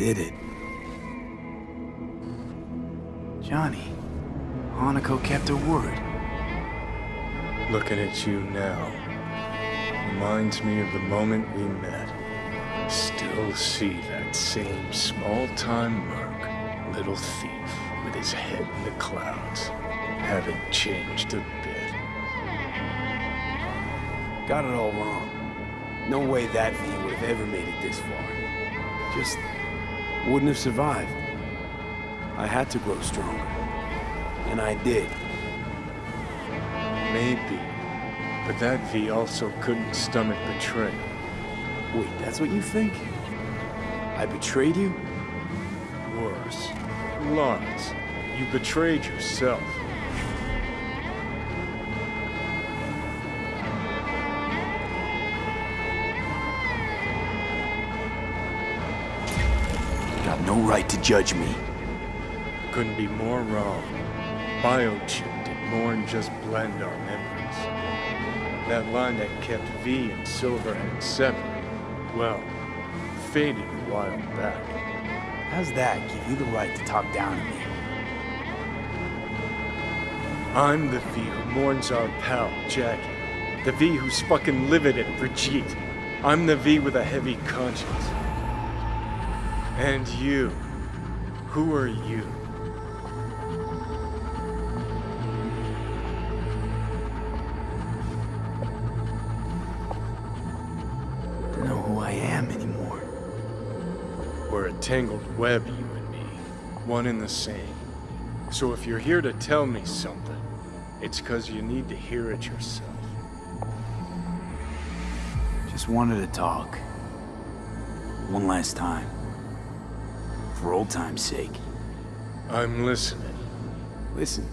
worked. I did it. Johnny, Hanako kept her word. Looking at you now reminds me of the moment we met. Still see that same small-time merc, little thief, with his head in the clouds. Haven't changed a bit. Got it all wrong. No way that V would have ever made it this far. Just wouldn't have survived. I had to grow stronger. And I did. Maybe. But that V also couldn't stomach betrayal. Wait, that's what you think? I betrayed you? Worse. Lawrence, you betrayed yourself. Right to judge me. Couldn't be more wrong. Biochip did more than just blend our memories. That line that kept V and Silverhand separate, well, faded a while back. How's that give you the right to talk down to me? I'm the V who mourns our pal, Jackie. The V who's fucking livid at Brigitte. I'm the V with a heavy conscience. And you. Who are you? Don't know who I am anymore. We're a tangled web, you and me. One and the same. So if you're here to tell me something, it's because you need to hear it yourself. Just wanted to talk. One last time. For old time's sake. I'm listening. Listen.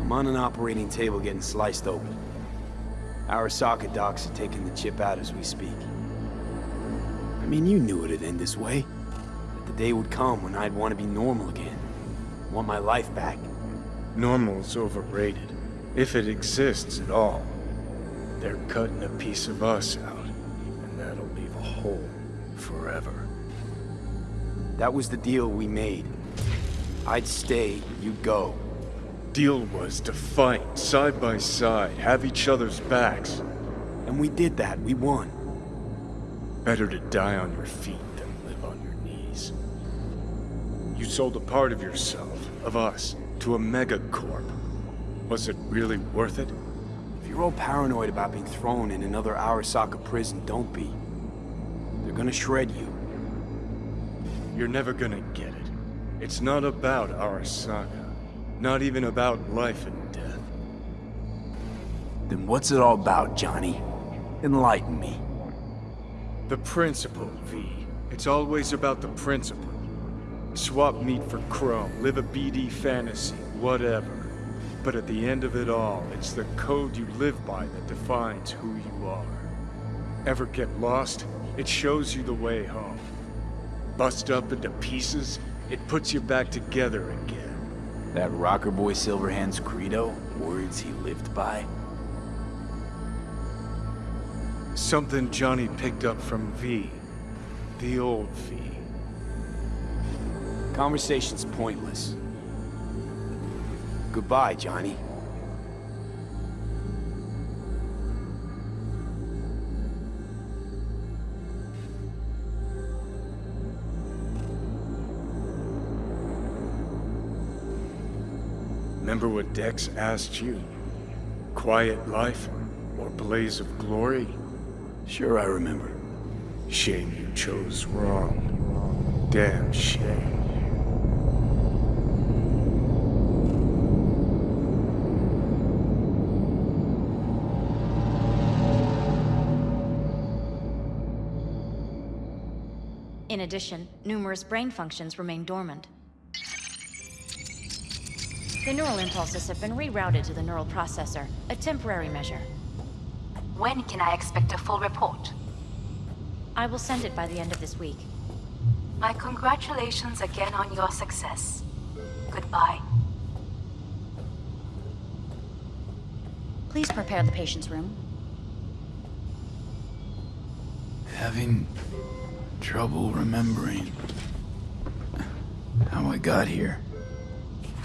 I'm on an operating table getting sliced open. Our Arasaka docs are taking the chip out as we speak. I mean, you knew it'd end this way. That the day would come when I'd want to be normal again. Want my life back. Normal's overrated. If it exists at all. They're cutting a piece of us out, and that'll leave a hole forever. That was the deal we made. I'd stay, you'd go. Deal was to fight, side by side, have each other's backs. And we did that, we won. Better to die on your feet than live on your knees. You sold a part of yourself, of us, to a megacorp. Was it really worth it? If you're all paranoid about being thrown in another Arasaka prison, don't be. They're gonna shred you. You're never gonna get it. It's not about Arasaka. Not even about life and death. Then what's it all about, Johnny? Enlighten me. The principle, V. It's always about the principle. Swap meat for chrome, live a BD fantasy, whatever. But at the end of it all, it's the code you live by that defines who you are. Ever get lost? It shows you the way home. Bust up into pieces, it puts you back together again. That rocker boy Silverhand's credo? Words he lived by? Something Johnny picked up from V. The old V. Conversation's pointless. Goodbye, Johnny. Remember what Dex asked you? Quiet life or blaze of glory? Sure I remember. Shame you chose wrong. Damn shame. In addition, numerous brain functions remain dormant. The neural impulses have been rerouted to the neural processor, a temporary measure. When can I expect a full report? I will send it by the end of this week. My congratulations again on your success. Goodbye. Please prepare the patient's room. having trouble remembering how I got here.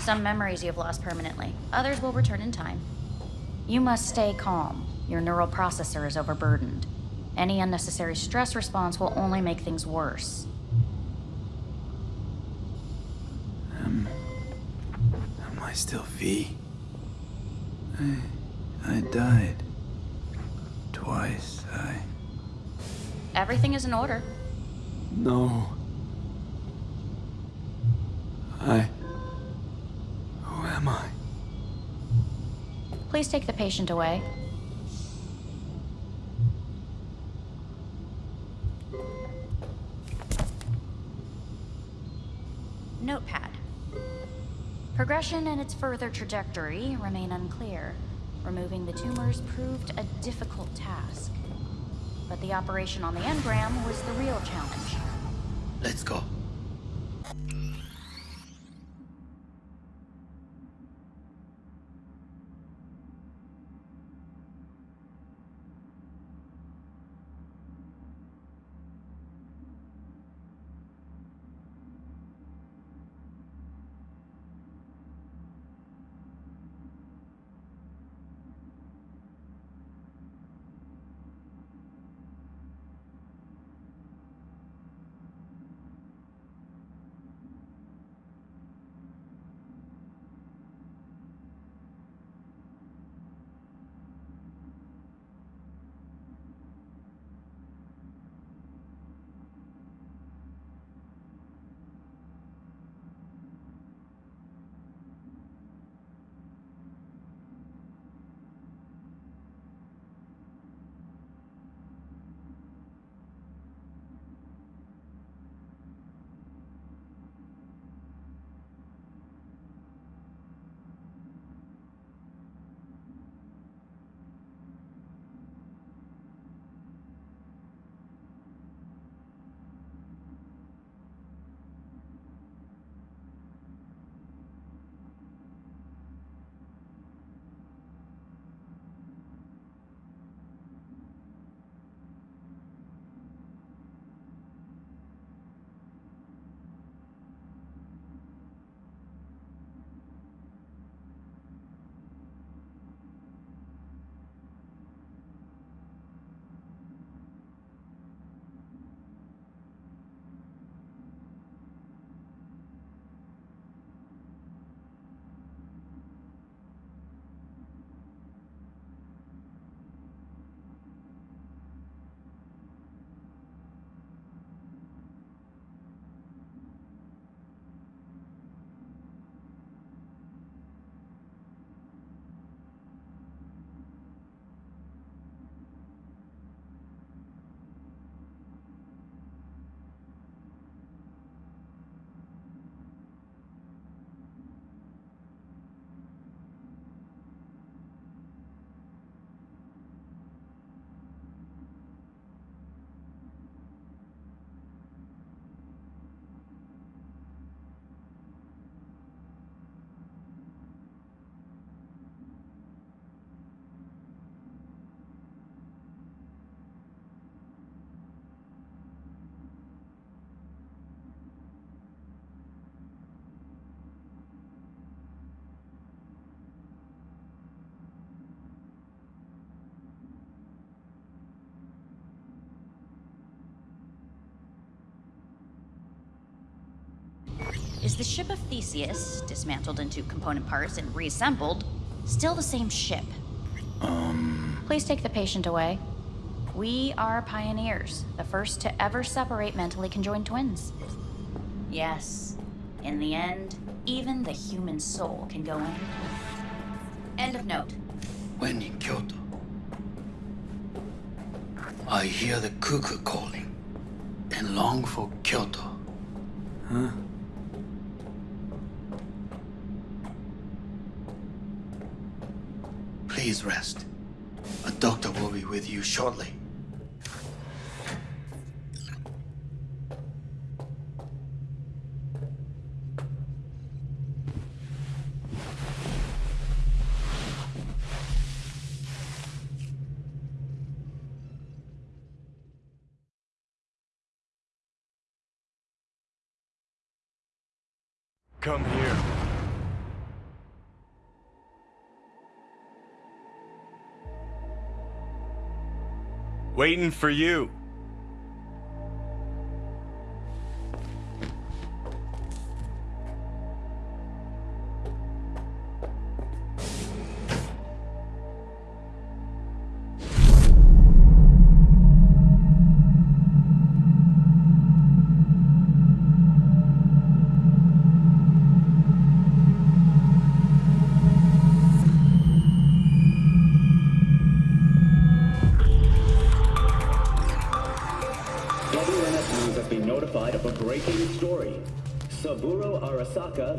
Some memories you have lost permanently, others will return in time. You must stay calm. Your neural processor is overburdened. Any unnecessary stress response will only make things worse. Am I still V? I, I died. Twice, I... Everything is in order. No. I... Am I? Please take the patient away. Notepad. Progression and its further trajectory remain unclear. Removing the tumors proved a difficult task. But the operation on the engram was the real challenge. Let's go. Is the ship of Theseus, dismantled into component parts and reassembled, still the same ship? Um... Please take the patient away. We are pioneers, the first to ever separate mentally conjoined twins. Yes, in the end, even the human soul can go in. End of note. When in Kyoto, I hear the cuckoo calling and long for Kyoto. Huh? Please rest. A doctor will be with you shortly. Waiting for you.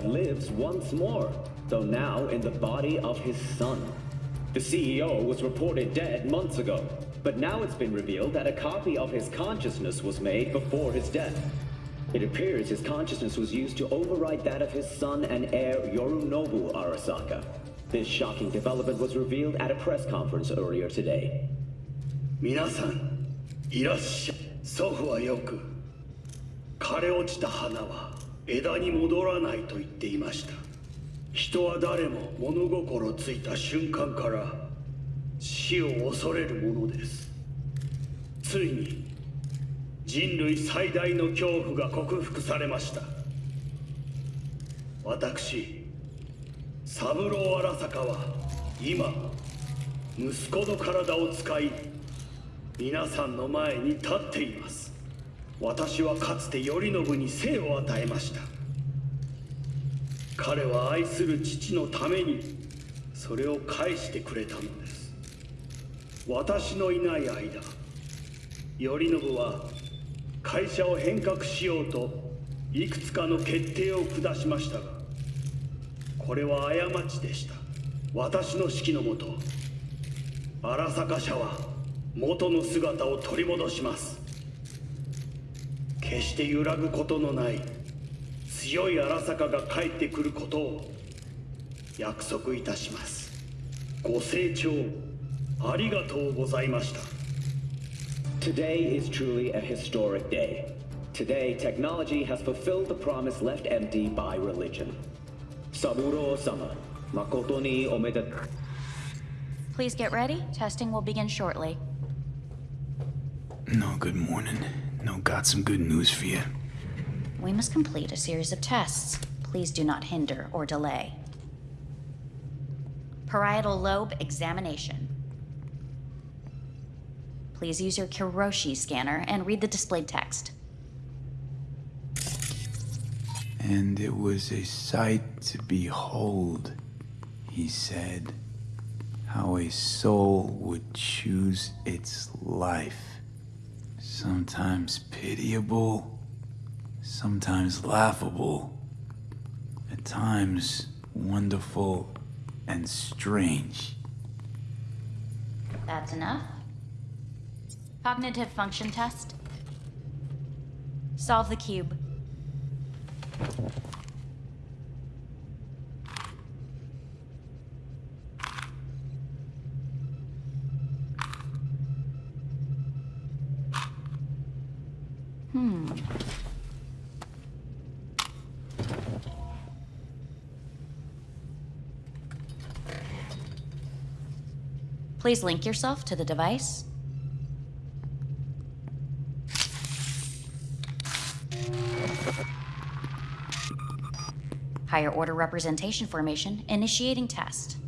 lives once more, though now in the body of his son. The CEO was reported dead months ago, but now it's been revealed that a copy of his consciousness was made before his death. It appears his consciousness was used to override that of his son and heir Yorinobu Arasaka. This shocking development was revealed at a press conference earlier today. 皆さん、いらっしゃい。祖父はよく、枯れ落ちた花は枝に戻らないと言っていました。人は誰も物心ついた瞬間から死を恐れるものです。ついに人類最大の恐怖が克服されました。私三郎荒坂は今息子の体を使い皆さんの前に立っています。私はかつて頼信に生を与えました。彼は愛する父のためにそれを返してくれたのです。私のいない間頼信は会社を変革しようといくつかの決定を下しましたがこれは過ちでした。私の指揮のもと荒坂社は元の姿を取り戻します。決して揺らぐことのない強い荒坂が帰ってくることを約束いたしますご清聴ありがとうございました Today is truly a historic day. Today, technology has fulfilled the promise left empty by religion. Saburo-sama, makoto ni omedet... Please get ready. Testing will begin shortly. No, good morning. No, got some good news for you. We must complete a series of tests. Please do not hinder or delay. Parietal lobe examination. Please use your Kiroshi scanner and read the displayed text. And it was a sight to behold, he said, how a soul would choose its life. Sometimes pitiable, sometimes laughable, at times wonderful and strange. That's enough. Cognitive function test. Solve the cube. Hmm. Please link yourself to the device. Higher order representation formation, initiating test.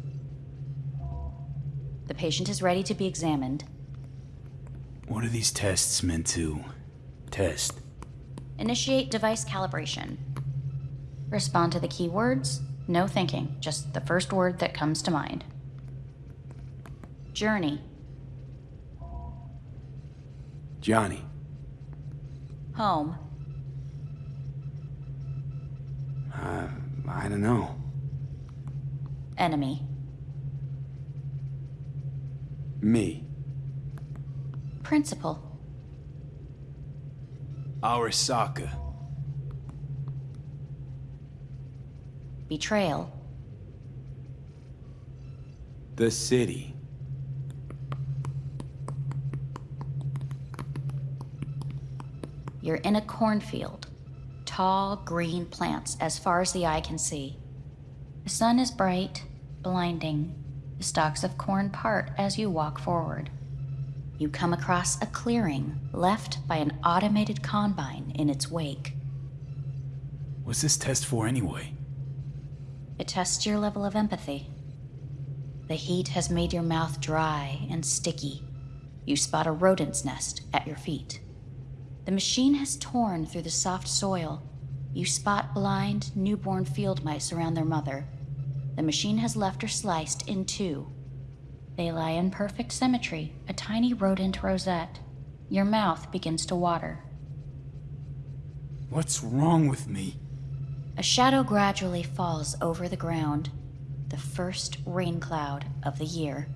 The patient is ready to be examined. What are these tests meant to test? Initiate device calibration. Respond to the keywords. No thinking, just the first word that comes to mind. Journey. Johnny. Home. Uh, I don't know. Enemy. Me. Principle. Arasaka. Betrayal. The city. You're in a cornfield. tall, green plants as far as the eye can see. The sun is bright, blinding. The stalks of corn part as you walk forward. You come across a clearing left by an automated combine in its wake. What's this test for anyway? It tests your level of empathy. The heat has made your mouth dry and sticky. You spot a rodent's nest at your feet. The machine has torn through the soft soil. You spot blind, newborn field mice around their mother. The machine has left her sliced in two. They lie in perfect symmetry, a tiny rodent rosette. Your mouth begins to water. What's wrong with me? A shadow gradually falls over the ground, the first rain cloud of the year.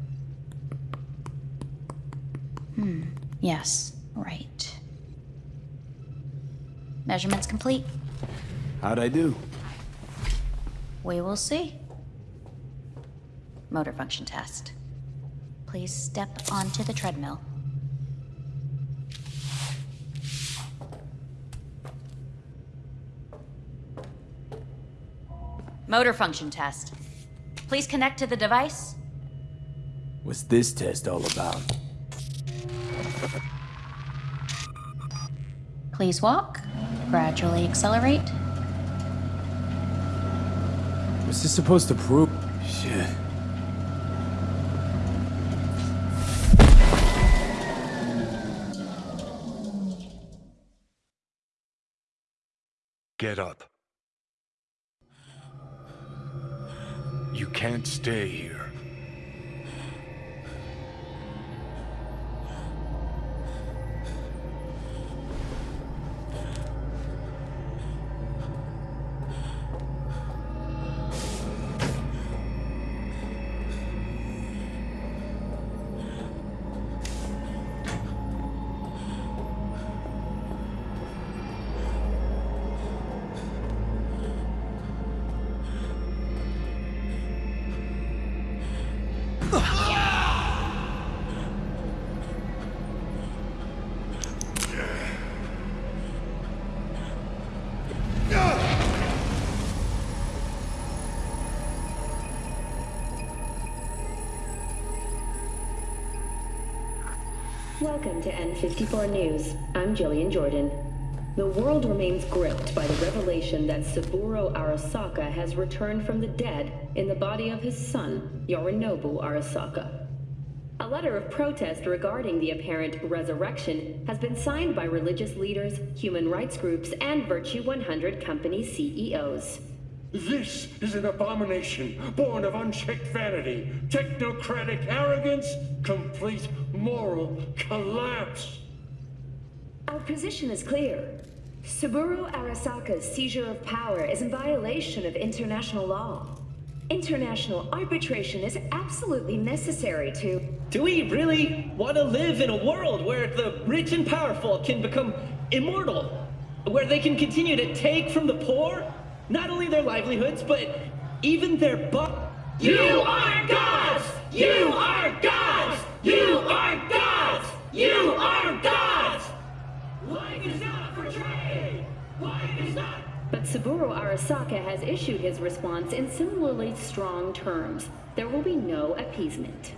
Hmm, yes, right. Measurements complete. How'd I do? We will see. Motor function test. Please step onto the treadmill. Motor function test. Please connect to the device. What's this test all about? Please walk. Gradually accelerate. What's this supposed to prove? Shit. Get up. You can't stay here. Welcome to N54 News. I'm Jillian Jordan. The world remains gripped by the revelation that Saburo Arasaka has returned from the dead in the body of his son, Yorinobu Arasaka. A letter of protest regarding the apparent resurrection has been signed by religious leaders, human rights groups, and Virtue 100 company CEOs. This is an abomination born of unchecked vanity, technocratic arrogance, complete moral collapse. Our position is clear. Saburo Arasaka's seizure of power is in violation of international law. International arbitration is absolutely necessary to... Do we really want to live in a world where the rich and powerful can become immortal? Where they can continue to take from the poor not only their livelihoods, but even their bu- You are gods! You are gods! But Saburo Arasaka has issued his response in similarly strong terms. There will be no appeasement.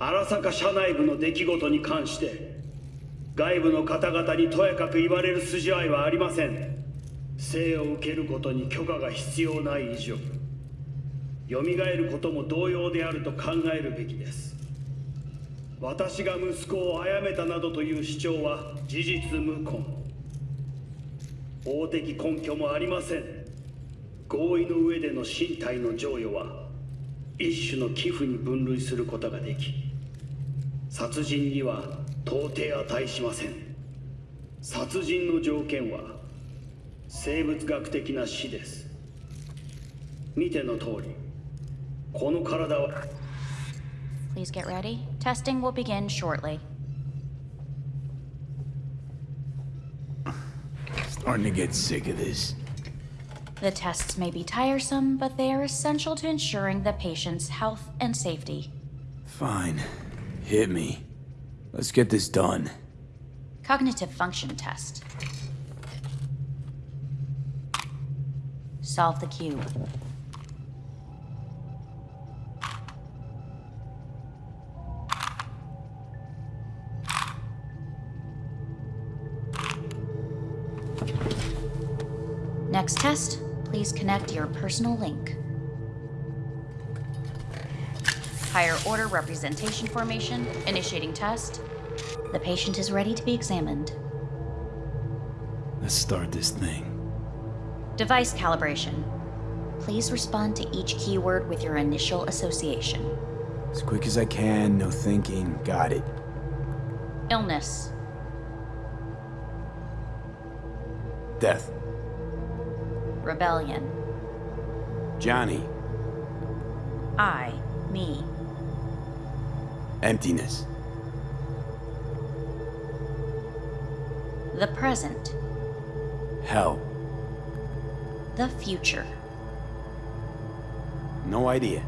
荒坂社内部の出来事に関して外部の方々にとやかく言われる筋合いはありません生を受けることに許可が必要ない以上蘇ることも同様であると考えるべきです私が息子を殺めたなどという主張は事実無根法的根拠もありません合意の上での身体の贈与は一種の寄付に分類することができ殺人には到底値しません殺人の条件は生物学的な死です見ての通りこの体は Please get ready. Testing will begin shortly. Starting to get sick of this. The tests may be tiresome, but they are essential to ensuring the patient's health and safety. Fine. Hit me. Let's get this done. Cognitive function test. Solve the cube. Next test, please connect your personal link. Higher order representation formation, initiating test. The patient is ready to be examined. Let's start this thing. Device calibration. Please respond to each keyword with your initial association. As quick as I can, no thinking. Got it. Illness. Death. Rebellion. Johnny. I. Me. Emptiness. The present. Hell. The future. No idea.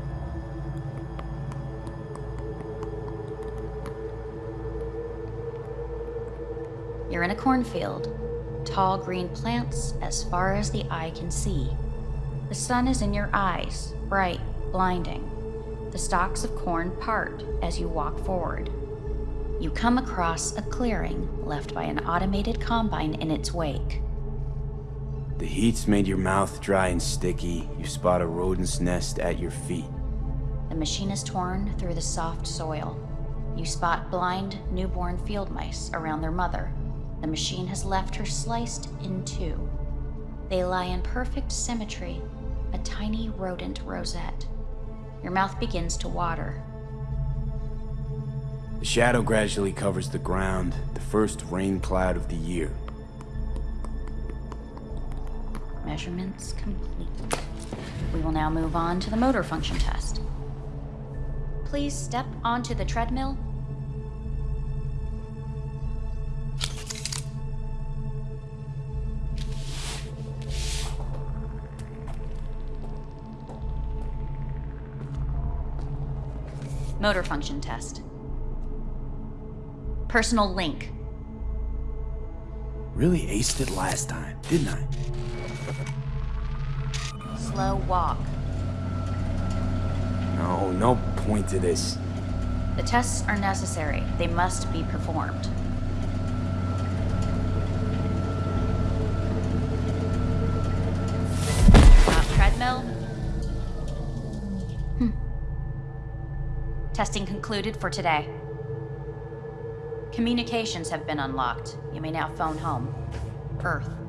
You're in a cornfield. Tall green plants as far as the eye can see. The sun is in your eyes, bright, blinding. The stalks of corn part as you walk forward. You come across a clearing left by an automated combine in its wake. The heat's made your mouth dry and sticky. You spot a rodent's nest at your feet. The machine is torn through the soft soil. You spot blind, newborn field mice around their mother. The machine has left her sliced in two. They lie in perfect symmetry, a tiny rodent rosette. Your mouth begins to water. The shadow gradually covers the ground, the first rain cloud of the year. Measurements complete. We will now move on to the motor function test. Please step onto the treadmill. Motor function test. Personal link. Really aced it last time, didn't I? Slow walk. No, no point to this. The tests are necessary. They must be performed. Testing concluded for today. Communications have been unlocked. You may now phone home. Earth.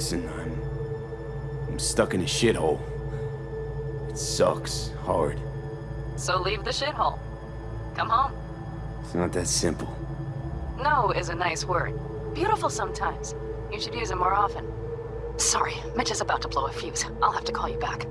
Listen, I'm... I'm stuck in a shithole. It sucks, hard. So leave the shithole. Come home. It's not that simple. No is a nice word. Beautiful sometimes. You should use it more often. Sorry, Mitch is about to blow a fuse. I'll have to call you back.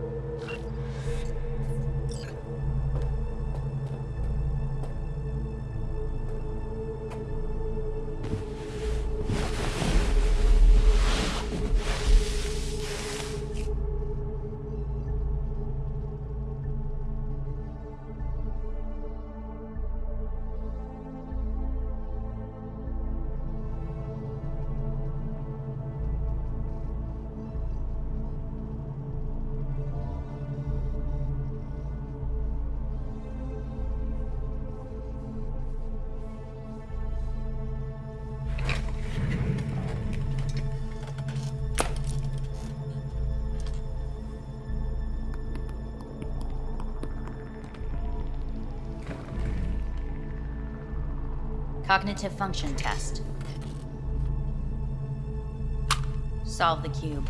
Cognitive function test. Solve the cube.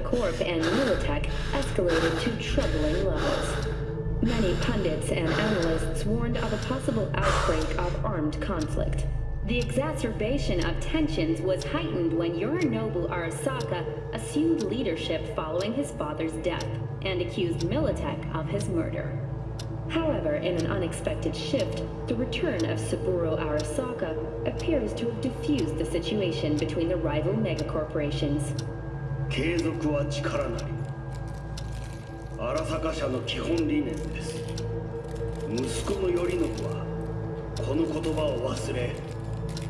Megacorp and Militech escalated to troubling levels. Many pundits and analysts warned of a possible outbreak of armed conflict. The exacerbation of tensions was heightened when Yorinobu Arasaka assumed leadership following his father's death and accused Militech of his murder. However, in an unexpected shift, the return of Saburo Arasaka appears to have diffused the situation between the rival megacorporations. 継続は力なり。荒坂社の基本理念です。息子の頼信はこの言葉を忘れ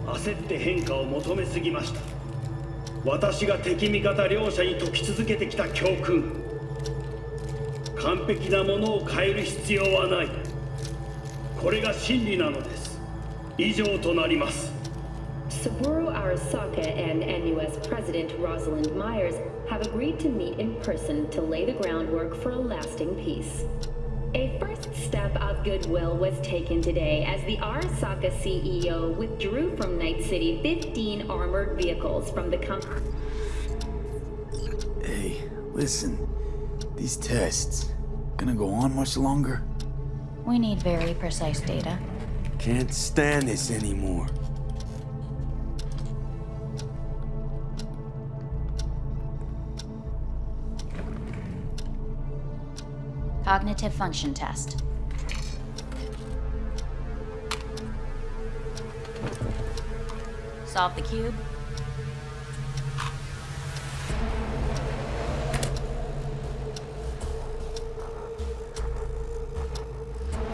焦って変化を求めすぎました。私が敵味方両者に解き続けてきた教訓。完璧なものを変える必要はない。これが真理なのです。以上となります。Saburo Arasaka and NUS President Rosalind Myers have agreed to meet in person to lay the groundwork for a lasting peace. A first step of goodwill was taken today as the Arasaka CEO withdrew from Night City 15 armored vehicles from the company. Hey, listen. These tests, gonna go on much longer? We need very precise data. Can't stand this anymore. Cognitive function test. Solve the cube.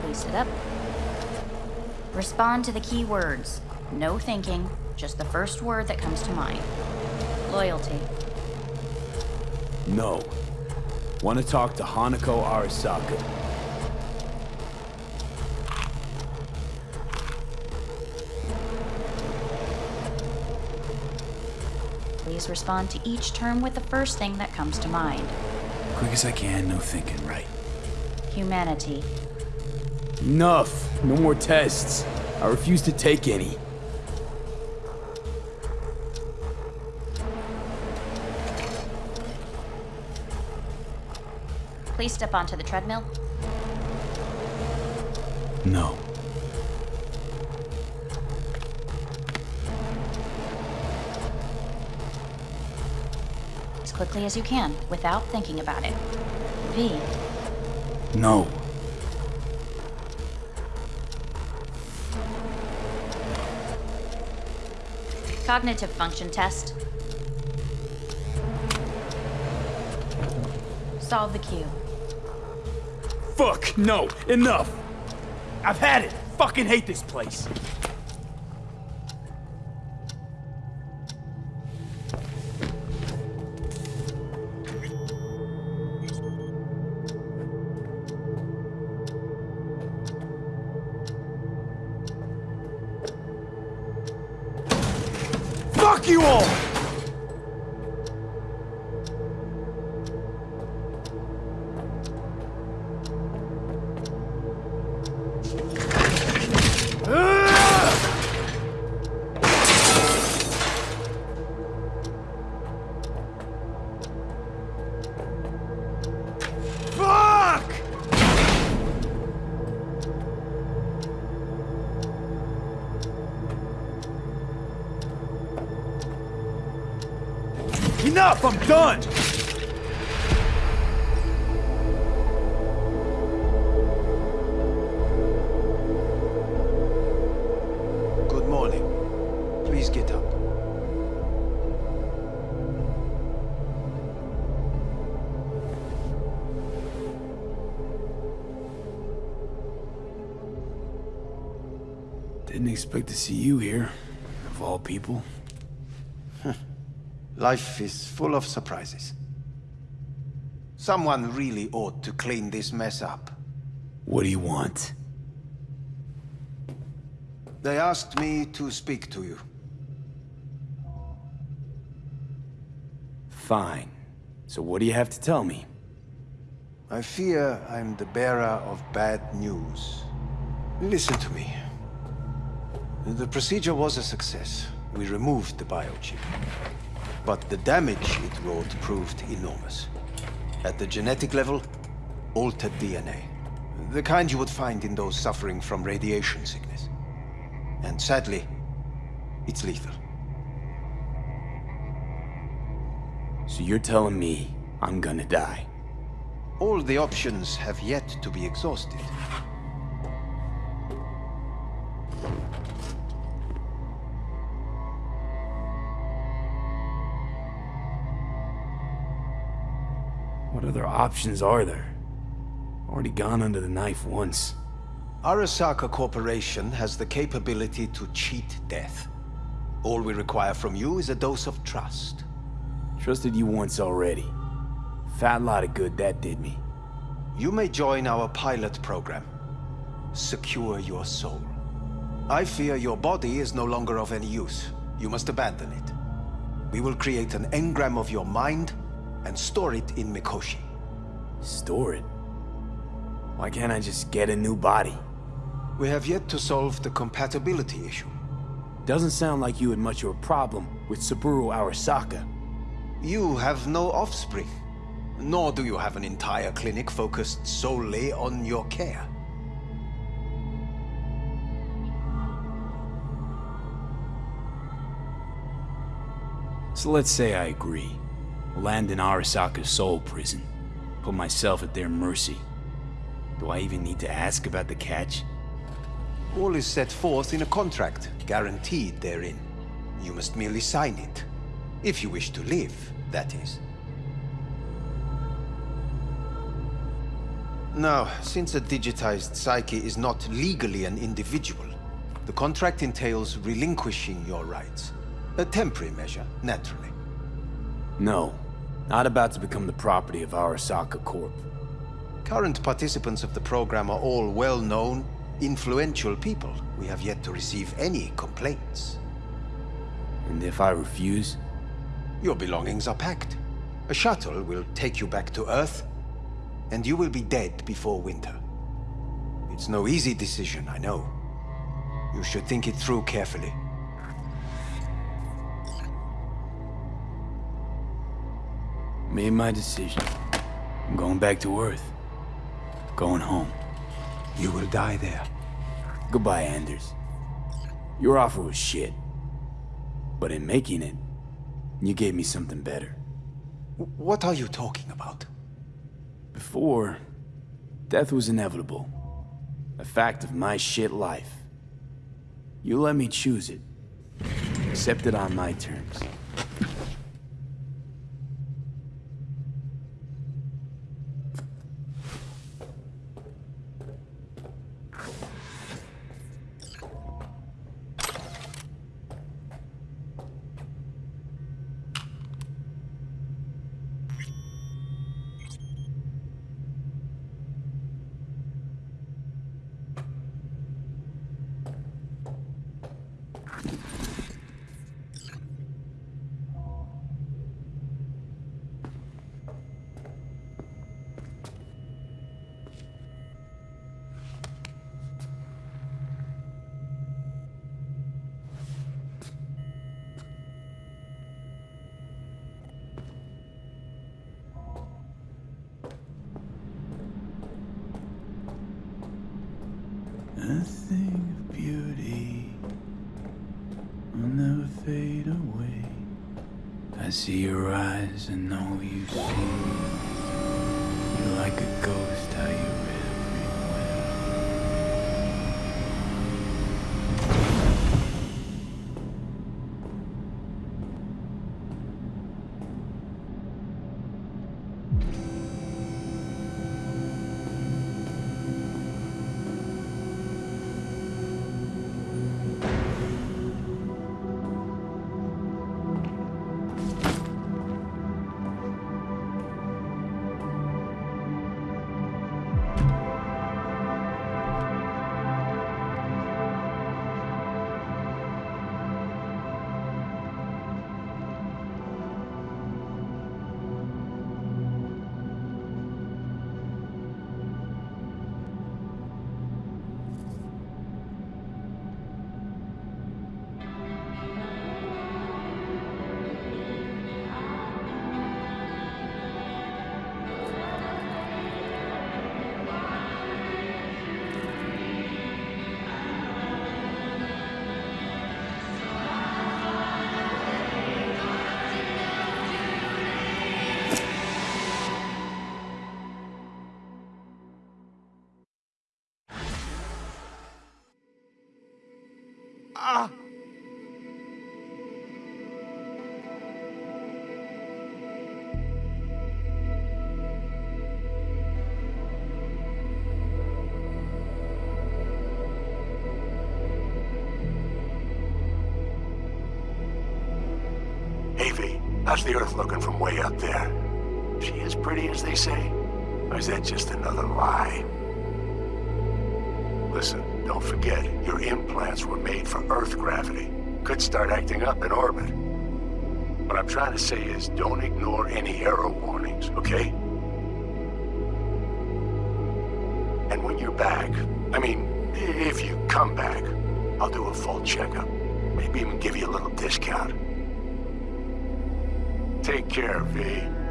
Please sit up. Respond to the key words. No thinking, just the first word that comes to mind. Loyalty. No. Want to talk to Hanako Arasaka. Please respond to each term with the first thing that comes to mind. Quick as I can, no thinking, right? Humanity. Enough! No more tests. I refuse to take any. Please step onto the treadmill. No. As quickly as you can, without thinking about it. V. No. Cognitive function test. Solve the cube. Fuck! No! Enough! I've had it! Fucking hate this place! Enough! I'm done! Good morning. Please get up. Didn't expect to see you here, of all people. Life is full of surprises. Someone really ought to clean this mess up. What do you want? They asked me to speak to you. Fine. So what do you have to tell me? I fear I'm the bearer of bad news. Listen to me. The procedure was a success. We removed the biochip. But the damage it wrought proved enormous. At the genetic level, altered DNA. The kind you would find in those suffering from radiation sickness. And sadly, it's lethal. So you're telling me I'm gonna die? All the options have yet to be exhausted. Other options are there? Already gone under the knife once. Arasaka Corporation has the capability to cheat death. All we require from you is a dose of trust. Trusted you once already. Fat lot of good that did me. You may join our pilot program. Secure your soul. I fear your body is no longer of any use. You must abandon it. We will create an engram of your mind and store it in Mikoshi. Store it? Why can't I just get a new body? We have yet to solve the compatibility issue. Doesn't sound like you had much of a problem with Saburo Arasaka. You have no offspring. Nor do you have an entire clinic focused solely on your care. So let's say I agree. Land in Arasaka's soul prison. Put myself at their mercy. Do I even need to ask about the catch? All is set forth in a contract, guaranteed therein. You must merely sign it. If you wish to live, that is. Now, since a digitized psyche is not legally an individual, the contract entails relinquishing your rights. A temporary measure, naturally. No. Not about to become the property of Arasaka Corp. Current participants of the program are all well-known, influential people. We have yet to receive any complaints. And if I refuse? Your belongings are packed. A shuttle will take you back to Earth, and you will be dead before winter. It's no easy decision, I know. You should think it through carefully. Made my decision. I'm going back to Earth. Going home. You will die there. Goodbye, Anders. Your offer was shit. But in making it, you gave me something better. What are you talking about? Before, death was inevitable. A fact of my shit life. You let me choose it. Accept it on my terms. How's the Earth looking from way up there? She as pretty as they say? Or is that just another lie? Listen, don't forget, your implants were made for Earth gravity. Could start acting up in orbit. What I'm trying to say is, don't ignore any error warnings, okay? And when you're back, I mean, if you come back, I'll do a full checkup. Maybe even give you a little discount. Take care, V.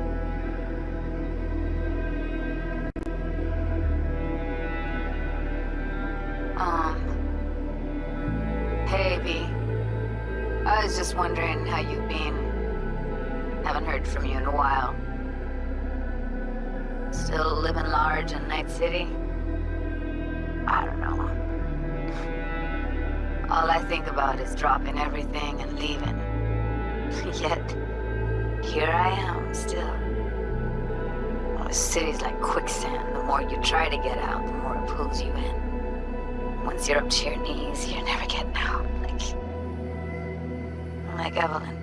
city's like quicksand. The more you try to get out, the more it pulls you in. Once you're up to your knees, you're never getting out. Like... Like Evelyn.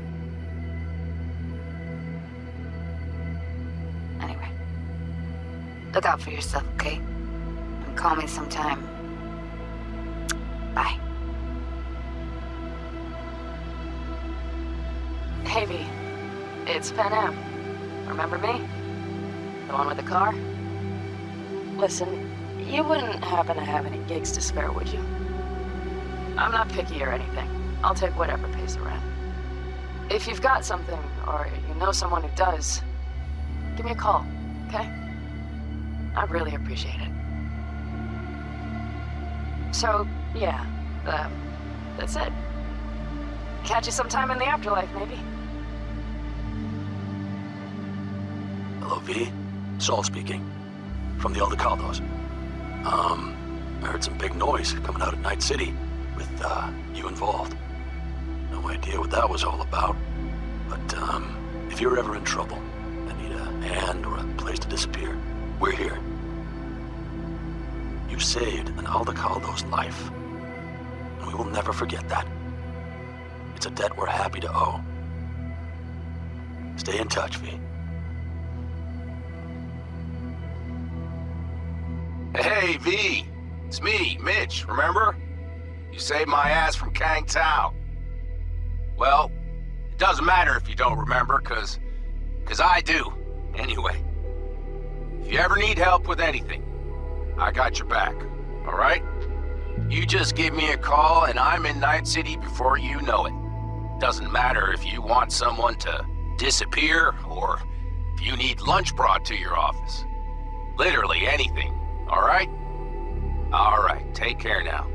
Anyway. Look out for yourself, okay? And call me sometime. Bye. Hey, V. It's Panam. Remember me? The one with the car? Listen, you wouldn't happen to have any gigs to spare, would you? I'm not picky or anything. I'll take whatever pays the rent. If you've got something, or you know someone who does, give me a call, okay? I'd really appreciate it. So, yeah, uh, that's it. Catch you sometime in the afterlife, maybe. Hello, V. Saul speaking. From the Aldecaldos. Um, I heard some big noise coming out of Night City with, uh, you involved. No idea what that was all about. But, um, if you're ever in trouble and need a hand or a place to disappear, we're here. You saved an Aldecaldo's life. And we will never forget that. It's a debt we're happy to owe. Stay in touch, V. Hey, V. It's me, Mitch, remember? You saved my ass from Kang Tao. Well, it doesn't matter if you don't remember, cause... cause I do, anyway. If you ever need help with anything, I got your back, alright? You just give me a call and I'm in Night City before you know it. Doesn't matter if you want someone to disappear or if you need lunch brought to your office. Literally anything. All right? All right, take care now.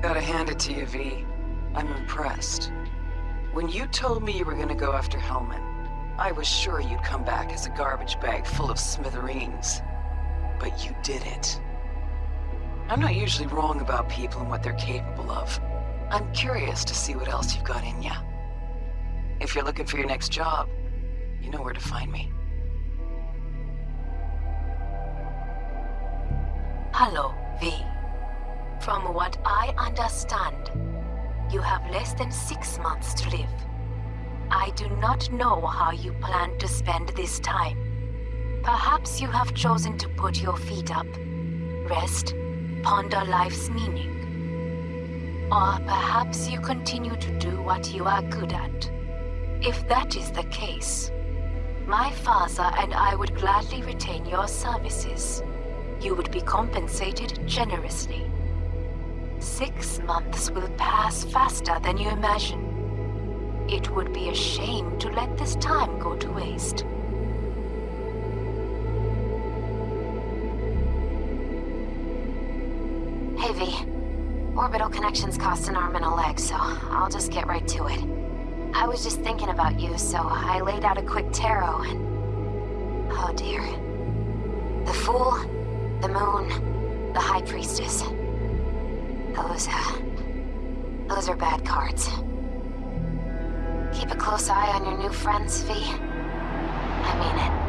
Gotta hand it to you, V. I'm impressed. When you told me you were gonna go after Hellman, I was sure you'd come back as a garbage bag full of smithereens. But you did it. I'm not usually wrong about people and what they're capable of. I'm curious to see what else you've got in ya. If you're looking for your next job, you know where to find me. Hello, V. From what I understand, you have less than six months to live. I do not know how you plan to spend this time. Perhaps you have chosen to put your feet up, rest, ponder life's meaning. Or perhaps you continue to do what you are good at. If that is the case, my father and I would gladly retain your services. You would be compensated generously. Six months will pass faster than you imagine. It would be a shame to let this time go to waste. Hey, V. Orbital connections cost an arm and a leg, so I'll just get right to it. I was just thinking about you, so I laid out a quick tarot and... Oh dear. The Fool, the Moon, the High Priestess. Those, uh... Those are bad cards. Keep a close eye on your new friends, V. I mean it.